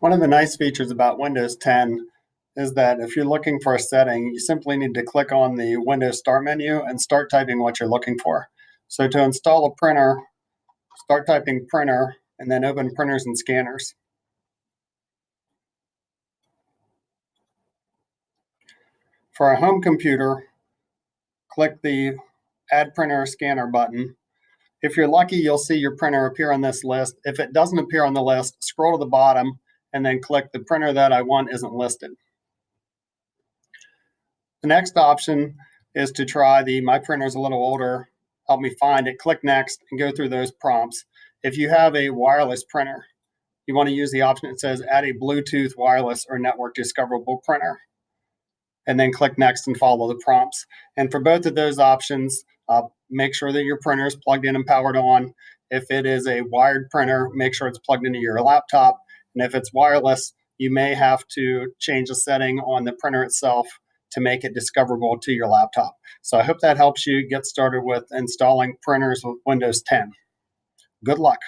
One of the nice features about Windows 10 is that if you're looking for a setting, you simply need to click on the Windows Start menu and start typing what you're looking for. So to install a printer, start typing printer and then open printers and scanners. For a home computer, click the Add Printer or Scanner button. If you're lucky, you'll see your printer appear on this list. If it doesn't appear on the list, scroll to the bottom and then click the printer that I want isn't listed. The next option is to try the My Printer's a little older, help me find it, click Next, and go through those prompts. If you have a wireless printer, you want to use the option that says add a Bluetooth wireless or network discoverable printer. And then click Next and follow the prompts. And for both of those options, uh, make sure that your printer is plugged in and powered on. If it is a wired printer, make sure it's plugged into your laptop. And if it's wireless, you may have to change a setting on the printer itself to make it discoverable to your laptop. So I hope that helps you get started with installing printers with Windows 10. Good luck.